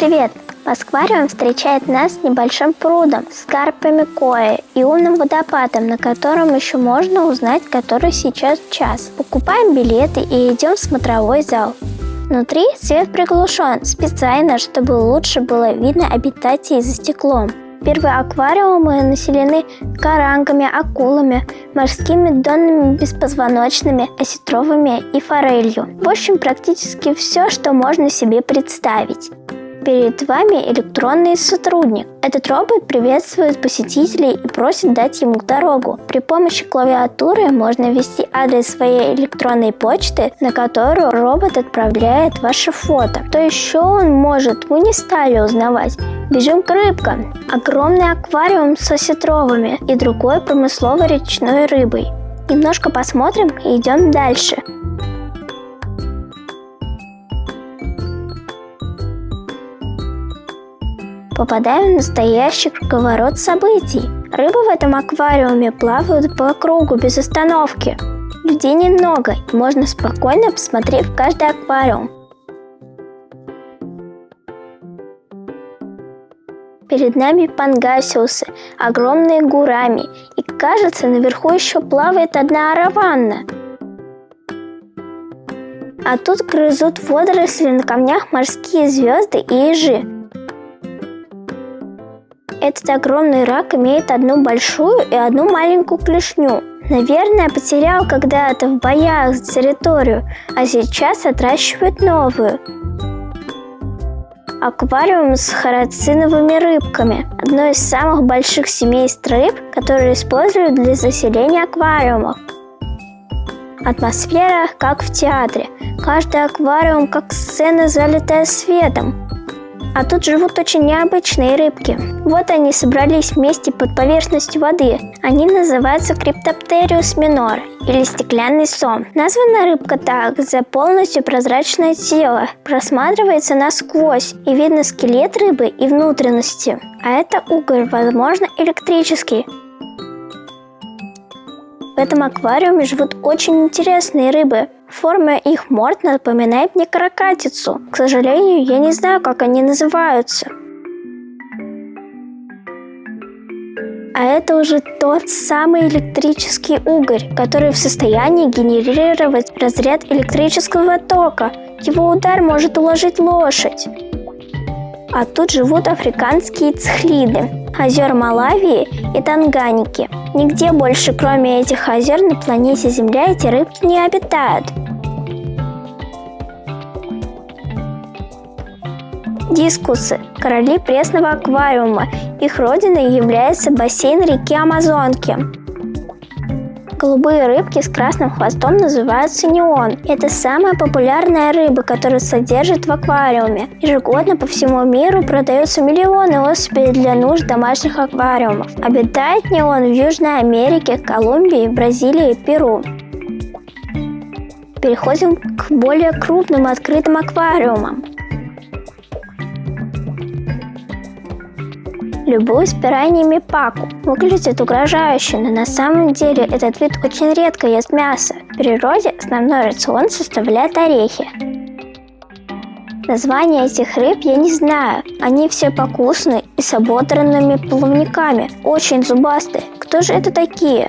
Привет! Москвариум встречает нас небольшим прудом с карпами коя и умным водопадом, на котором еще можно узнать, который сейчас час. Покупаем билеты и идем в смотровой зал. Внутри свет приглушен специально, чтобы лучше было видно обитателей за стеклом. Первые аквариумы населены карангами, акулами, морскими донными беспозвоночными, осетровыми и форелью. В общем, практически все, что можно себе представить. Перед вами электронный сотрудник. Этот робот приветствует посетителей и просит дать ему дорогу. При помощи клавиатуры можно ввести адрес своей электронной почты, на которую робот отправляет ваше фото. То еще он может, мы не стали узнавать. Бежим к рыбкам. Огромный аквариум с осетровыми и другой промысловой речной рыбой. Немножко посмотрим и идем дальше. Попадаем в настоящий круговорот событий. Рыбы в этом аквариуме плавают по кругу без остановки. Людей немного, и можно спокойно посмотреть в каждый аквариум. Перед нами пангасиусы, огромные гурами, и кажется, наверху еще плавает одна араванна. А тут грызут водоросли на камнях морские звезды и ежи. Этот огромный рак имеет одну большую и одну маленькую клешню. Наверное, потерял когда-то в боях за территорию, а сейчас отращивают новую. Аквариум с харациновыми рыбками – одно из самых больших семейств рыб, которые используют для заселения аквариумов. Атмосфера как в театре. Каждый аквариум как сцена, залитая светом. А тут живут очень необычные рыбки. Вот они собрались вместе под поверхностью воды. Они называются Криптоптериус минор или стеклянный сом. Названа рыбка так за полностью прозрачное тело. Просматривается насквозь и видно скелет рыбы и внутренности. А это угорь, возможно, электрический. В этом аквариуме живут очень интересные рыбы. Форма их морд напоминает мне каракатицу. К сожалению, я не знаю, как они называются. А это уже тот самый электрический угорь, который в состоянии генерировать разряд электрического тока. Его удар может уложить лошадь. А тут живут африканские цхлиды, озер Малавии и Танганики. Нигде больше, кроме этих озер, на планете Земля эти рыбки не обитают. Дискусы – короли пресного аквариума. Их родиной является бассейн реки Амазонки. Голубые рыбки с красным хвостом называются неон. Это самая популярная рыба, которую содержат в аквариуме. Ежегодно по всему миру продаются миллионы особей для нужд домашних аквариумов. Обитает неон в Южной Америке, Колумбии, Бразилии и Перу. Переходим к более крупным открытым аквариумам. Любуюсь пираньями паку. Выглядит угрожающе, но на самом деле этот вид очень редко ест мясо. В природе основной рацион составляет орехи. Названия этих рыб я не знаю. Они все покусаны и с ободранными плавниками, очень зубастые. Кто же это такие?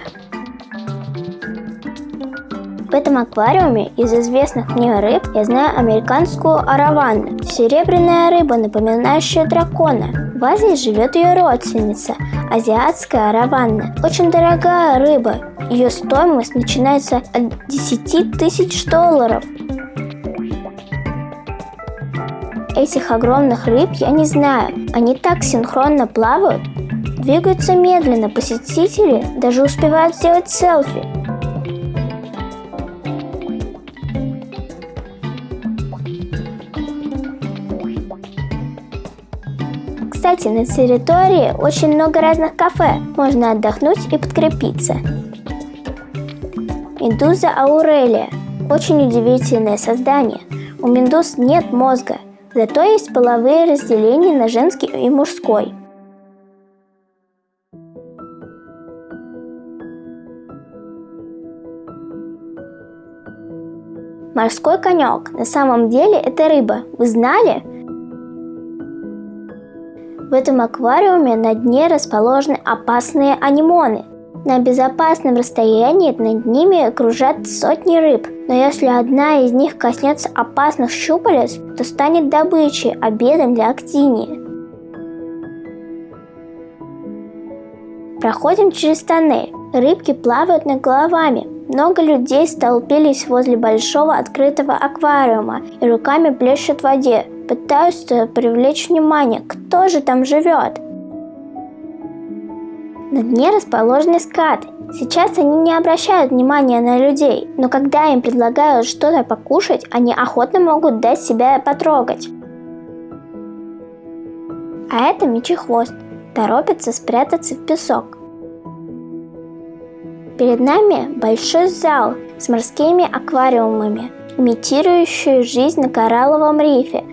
В этом аквариуме из известных мне рыб я знаю американскую араванну. Серебряная рыба, напоминающая дракона. В Азии живет ее родственница, азиатская араванна. Очень дорогая рыба. Ее стоимость начинается от 10 тысяч долларов. Этих огромных рыб я не знаю. Они так синхронно плавают, двигаются медленно, посетители даже успевают сделать селфи. Кстати, на территории очень много разных кафе. Можно отдохнуть и подкрепиться. Медуза аурелия. Очень удивительное создание. У медуз нет мозга, зато есть половые разделения на женский и мужской. Морской конек. На самом деле это рыба. Вы знали? В этом аквариуме на дне расположены опасные анимоны. На безопасном расстоянии над ними кружат сотни рыб, но если одна из них коснется опасных щупалец, то станет добычей, обедом для актинии. Проходим через тоннель. Рыбки плавают над головами. Много людей столпились возле большого открытого аквариума и руками плещут в воде, пытаются привлечь внимание, кто же там живет. На дне расположены скаты. Сейчас они не обращают внимания на людей, но когда им предлагают что-то покушать, они охотно могут дать себя потрогать. А это мечехвост торопится спрятаться в песок. Перед нами большой зал с морскими аквариумами, имитирующий жизнь на коралловом рифе.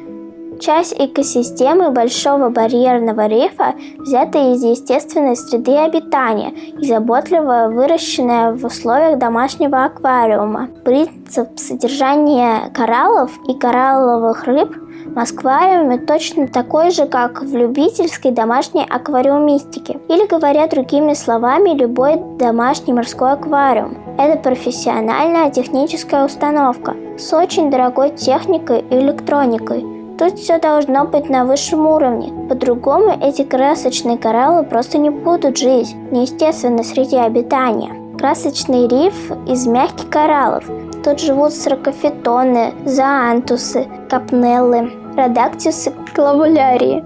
Часть экосистемы Большого барьерного рифа взята из естественной среды обитания и заботливо выращенная в условиях домашнего аквариума. Принцип содержания кораллов и коралловых рыб в аквариуме точно такой же, как в любительской домашней аквариумистике. Или, говоря другими словами, любой домашний морской аквариум. Это профессиональная техническая установка с очень дорогой техникой и электроникой. Тут все должно быть на высшем уровне. По-другому эти красочные кораллы просто не будут жить в неестественной среде обитания. Красочный риф из мягких кораллов. Тут живут саркофитоны, зоантусы, капнеллы, родактисы, клавулярии.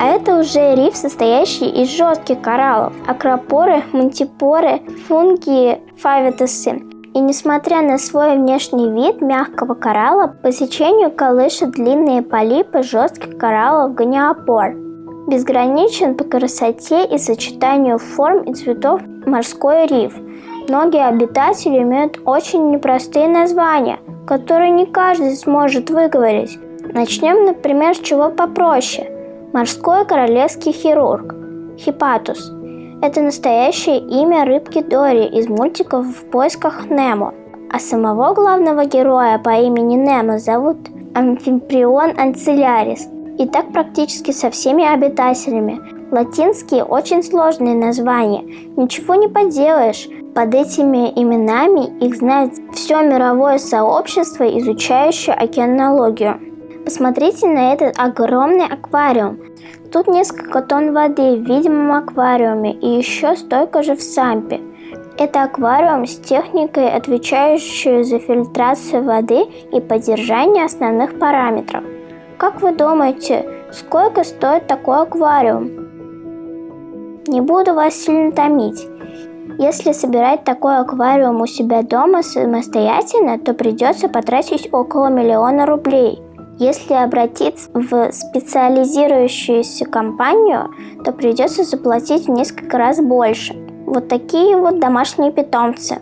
А это уже риф, состоящий из жестких кораллов, акропоры, мантипоры, фунги, фавитосы. И несмотря на свой внешний вид мягкого коралла, по сечению колышет длинные полипы жестких кораллов гониопор. Безграничен по красоте и сочетанию форм и цветов морской риф. Многие обитатели имеют очень непростые названия, которые не каждый сможет выговорить. Начнем, например, с чего попроще. Морской королевский хирург – Хипатус. Это настоящее имя рыбки Дори из мультиков «В поисках Немо». А самого главного героя по имени Немо зовут Амфиприон Анцилярис – и так практически со всеми обитателями. Латинские очень сложные названия. Ничего не поделаешь. Под этими именами их знает все мировое сообщество, изучающее океанологию. Посмотрите на этот огромный аквариум. Тут несколько тонн воды в видимом аквариуме и еще столько же в сампе. Это аквариум с техникой, отвечающей за фильтрацию воды и поддержание основных параметров. Как вы думаете, сколько стоит такой аквариум? Не буду вас сильно томить. Если собирать такой аквариум у себя дома самостоятельно, то придется потратить около миллиона рублей. Если обратиться в специализирующуюся компанию, то придется заплатить в несколько раз больше. Вот такие вот домашние питомцы.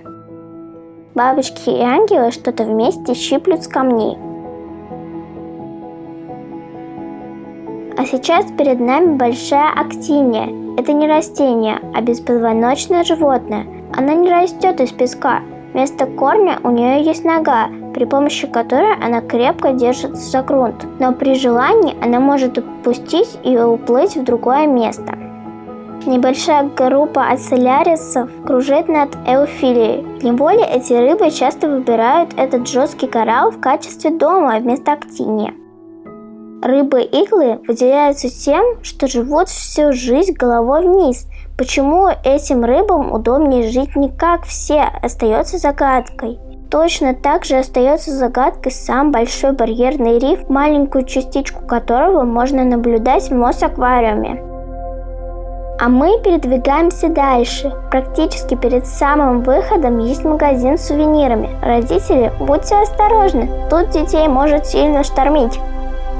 Бабочки и ангелы что-то вместе щиплют с камней. А сейчас перед нами большая актиния. Это не растение, а беспозвоночное животное. Она не растет из песка. Вместо корня у нее есть нога, при помощи которой она крепко держится за грунт. Но при желании она может упустить и уплыть в другое место. Небольшая группа ацелярисов кружит над эуфилией. В неволе эти рыбы часто выбирают этот жесткий коралл в качестве дома вместо актиния. Рыбы-иглы выделяются тем, что живут всю жизнь головой вниз. Почему этим рыбам удобнее жить не как все, остается загадкой. Точно так же остается загадкой сам большой барьерный риф, маленькую частичку которого можно наблюдать в Мосаквариуме. А мы передвигаемся дальше. Практически перед самым выходом есть магазин с сувенирами. Родители, будьте осторожны, тут детей может сильно штормить.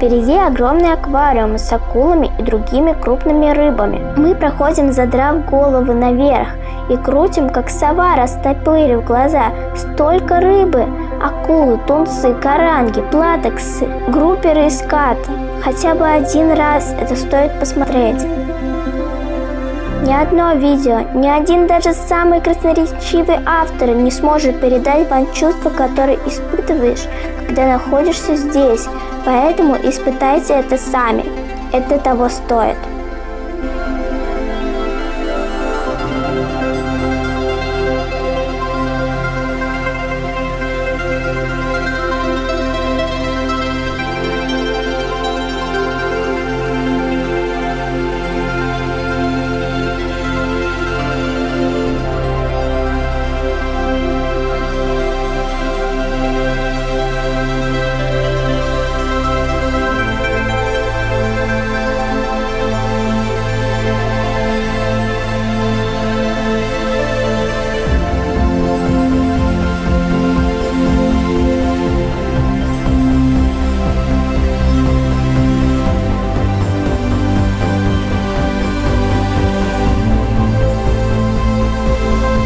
Впереди огромный аквариум с акулами и другими крупными рыбами. Мы проходим, задрав головы наверх, и крутим, как сова, растопырив глаза. Столько рыбы! Акулы, тунцы, каранги, платексы, групперы и скаты. Хотя бы один раз это стоит посмотреть. Ни одно видео, ни один даже самый красноречивый автор не сможет передать вам чувства, которые испытываешь, когда находишься здесь, поэтому испытайте это сами. Это того стоит.